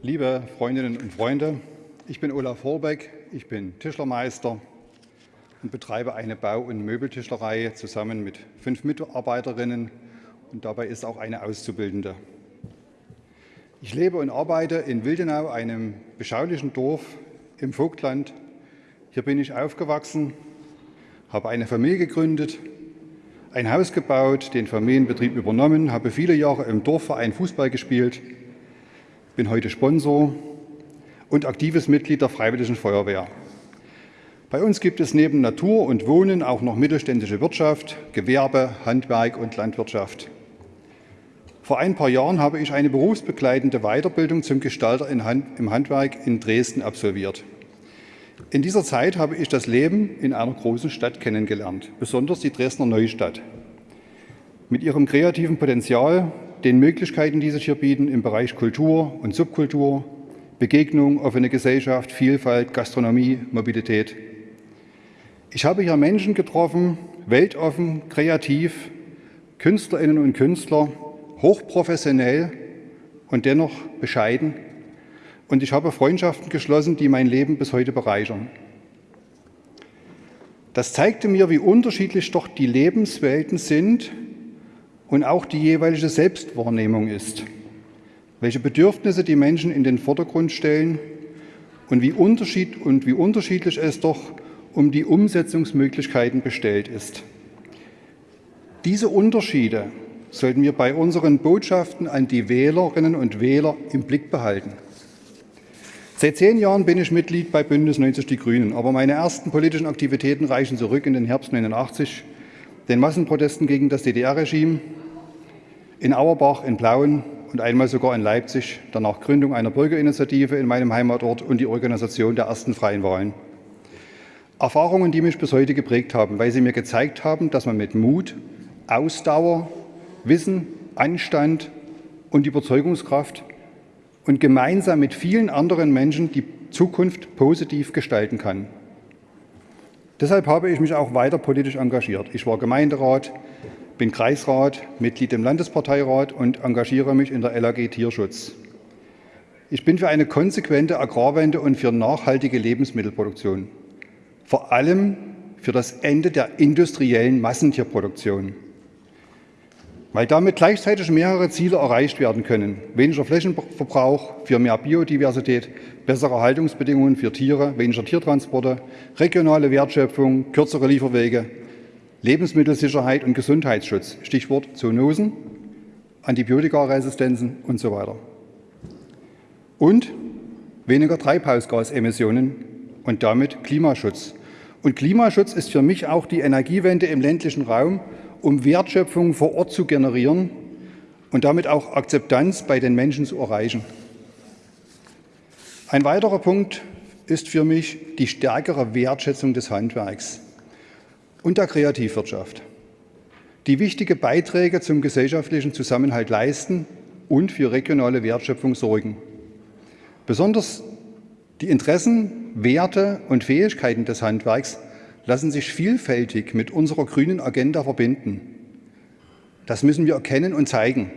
Liebe Freundinnen und Freunde, ich bin Olaf Horbeck, ich bin Tischlermeister und betreibe eine Bau- und Möbeltischlerei zusammen mit fünf Mitarbeiterinnen und dabei ist auch eine Auszubildende. Ich lebe und arbeite in Wildenau, einem beschaulichen Dorf im Vogtland. Hier bin ich aufgewachsen, habe eine Familie gegründet, ein Haus gebaut, den Familienbetrieb übernommen, habe viele Jahre im Dorfverein Fußball gespielt, bin heute Sponsor und aktives Mitglied der Freiwilligen Feuerwehr. Bei uns gibt es neben Natur und Wohnen auch noch mittelständische Wirtschaft, Gewerbe, Handwerk und Landwirtschaft. Vor ein paar Jahren habe ich eine berufsbegleitende Weiterbildung zum Gestalter im Handwerk in Dresden absolviert. In dieser Zeit habe ich das Leben in einer großen Stadt kennengelernt, besonders die Dresdner Neustadt. Mit ihrem kreativen Potenzial den Möglichkeiten, die sich hier bieten im Bereich Kultur und Subkultur, Begegnung, offene Gesellschaft, Vielfalt, Gastronomie, Mobilität. Ich habe hier Menschen getroffen, weltoffen, kreativ, Künstlerinnen und Künstler, hochprofessionell und dennoch bescheiden. Und ich habe Freundschaften geschlossen, die mein Leben bis heute bereichern. Das zeigte mir, wie unterschiedlich doch die Lebenswelten sind und auch die jeweilige Selbstwahrnehmung ist, welche Bedürfnisse die Menschen in den Vordergrund stellen und wie, unterschied und wie unterschiedlich es doch um die Umsetzungsmöglichkeiten bestellt ist. Diese Unterschiede sollten wir bei unseren Botschaften an die Wählerinnen und Wähler im Blick behalten. Seit zehn Jahren bin ich Mitglied bei Bündnis 90 Die Grünen, aber meine ersten politischen Aktivitäten reichen zurück in den Herbst 89, den Massenprotesten gegen das DDR-Regime, in Auerbach, in Plauen und einmal sogar in Leipzig, danach Gründung einer Bürgerinitiative in meinem Heimatort und die Organisation der ersten freien Wahlen. Erfahrungen, die mich bis heute geprägt haben, weil sie mir gezeigt haben, dass man mit Mut, Ausdauer, Wissen, Anstand und Überzeugungskraft und gemeinsam mit vielen anderen Menschen die Zukunft positiv gestalten kann. Deshalb habe ich mich auch weiter politisch engagiert. Ich war Gemeinderat, bin Kreisrat, Mitglied im Landesparteirat und engagiere mich in der LAG Tierschutz. Ich bin für eine konsequente Agrarwende und für nachhaltige Lebensmittelproduktion. Vor allem für das Ende der industriellen Massentierproduktion. Weil damit gleichzeitig mehrere Ziele erreicht werden können. Weniger Flächenverbrauch für mehr Biodiversität, bessere Haltungsbedingungen für Tiere, weniger Tiertransporte, regionale Wertschöpfung, kürzere Lieferwege, Lebensmittelsicherheit und Gesundheitsschutz, Stichwort Zoonosen, Antibiotikaresistenzen und so weiter. Und weniger Treibhausgasemissionen und damit Klimaschutz. Und Klimaschutz ist für mich auch die Energiewende im ländlichen Raum, um Wertschöpfung vor Ort zu generieren und damit auch Akzeptanz bei den Menschen zu erreichen. Ein weiterer Punkt ist für mich die stärkere Wertschätzung des Handwerks und der Kreativwirtschaft, die wichtige Beiträge zum gesellschaftlichen Zusammenhalt leisten und für regionale Wertschöpfung sorgen. Besonders die Interessen, Werte und Fähigkeiten des Handwerks lassen sich vielfältig mit unserer grünen Agenda verbinden. Das müssen wir erkennen und zeigen.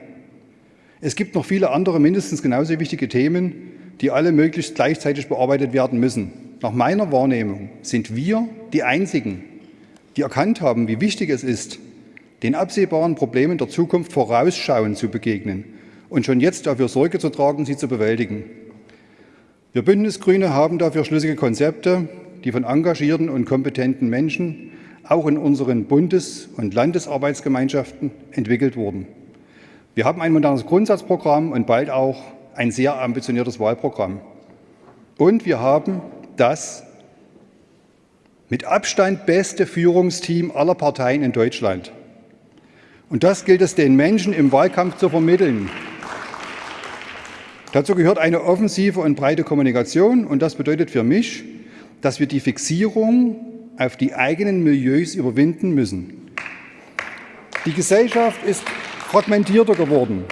Es gibt noch viele andere mindestens genauso wichtige Themen, die alle möglichst gleichzeitig bearbeitet werden müssen. Nach meiner Wahrnehmung sind wir die Einzigen, die erkannt haben, wie wichtig es ist, den absehbaren Problemen der Zukunft vorausschauend zu begegnen und schon jetzt dafür Sorge zu tragen, sie zu bewältigen. Wir Bündnisgrüne haben dafür schlüssige Konzepte, die von engagierten und kompetenten Menschen auch in unseren Bundes- und Landesarbeitsgemeinschaften entwickelt wurden. Wir haben ein modernes Grundsatzprogramm und bald auch ein sehr ambitioniertes Wahlprogramm. Und wir haben das mit Abstand beste Führungsteam aller Parteien in Deutschland. Und das gilt es den Menschen im Wahlkampf zu vermitteln. Dazu gehört eine offensive und breite Kommunikation und das bedeutet für mich, dass wir die Fixierung auf die eigenen Milieus überwinden müssen. Die Gesellschaft ist fragmentierter geworden.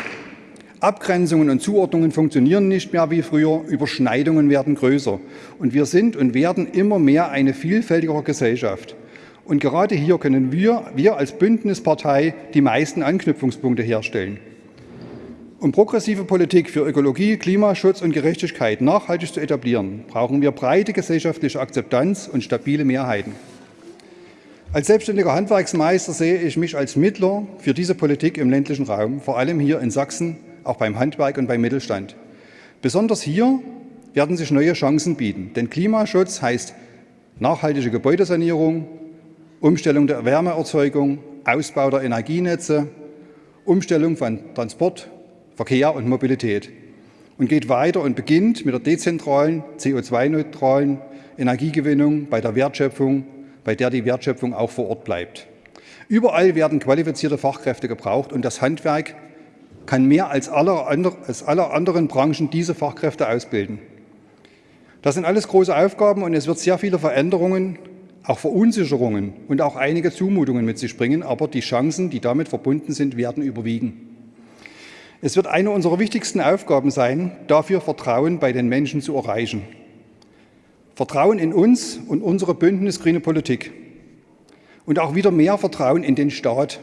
Abgrenzungen und Zuordnungen funktionieren nicht mehr wie früher, Überschneidungen werden größer. Und wir sind und werden immer mehr eine vielfältigere Gesellschaft. Und gerade hier können wir, wir als Bündnispartei die meisten Anknüpfungspunkte herstellen. Um progressive Politik für Ökologie, Klimaschutz und Gerechtigkeit nachhaltig zu etablieren, brauchen wir breite gesellschaftliche Akzeptanz und stabile Mehrheiten. Als selbstständiger Handwerksmeister sehe ich mich als Mittler für diese Politik im ländlichen Raum, vor allem hier in Sachsen, auch beim Handwerk und beim Mittelstand. Besonders hier werden sich neue Chancen bieten, denn Klimaschutz heißt nachhaltige Gebäudesanierung, Umstellung der Wärmeerzeugung, Ausbau der Energienetze, Umstellung von Transport, Verkehr und Mobilität und geht weiter und beginnt mit der dezentralen, CO2-neutralen Energiegewinnung bei der Wertschöpfung, bei der die Wertschöpfung auch vor Ort bleibt. Überall werden qualifizierte Fachkräfte gebraucht und das Handwerk kann mehr als alle, als alle anderen Branchen diese Fachkräfte ausbilden. Das sind alles große Aufgaben und es wird sehr viele Veränderungen, auch Verunsicherungen und auch einige Zumutungen mit sich bringen, aber die Chancen, die damit verbunden sind, werden überwiegen. Es wird eine unserer wichtigsten Aufgaben sein, dafür Vertrauen bei den Menschen zu erreichen. Vertrauen in uns und unsere Bündnis Grüne Politik. Und auch wieder mehr Vertrauen in den Staat.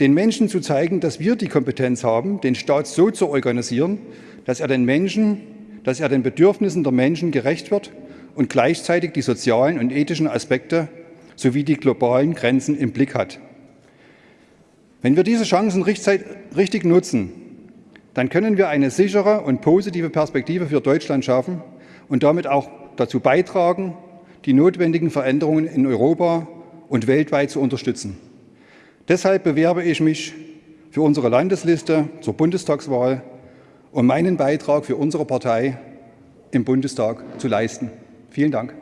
Den Menschen zu zeigen, dass wir die Kompetenz haben, den Staat so zu organisieren, dass er den Menschen, dass er den Bedürfnissen der Menschen gerecht wird und gleichzeitig die sozialen und ethischen Aspekte sowie die globalen Grenzen im Blick hat. Wenn wir diese Chancen richtig nutzen, dann können wir eine sichere und positive Perspektive für Deutschland schaffen und damit auch dazu beitragen, die notwendigen Veränderungen in Europa und weltweit zu unterstützen. Deshalb bewerbe ich mich für unsere Landesliste zur Bundestagswahl, um meinen Beitrag für unsere Partei im Bundestag zu leisten. Vielen Dank.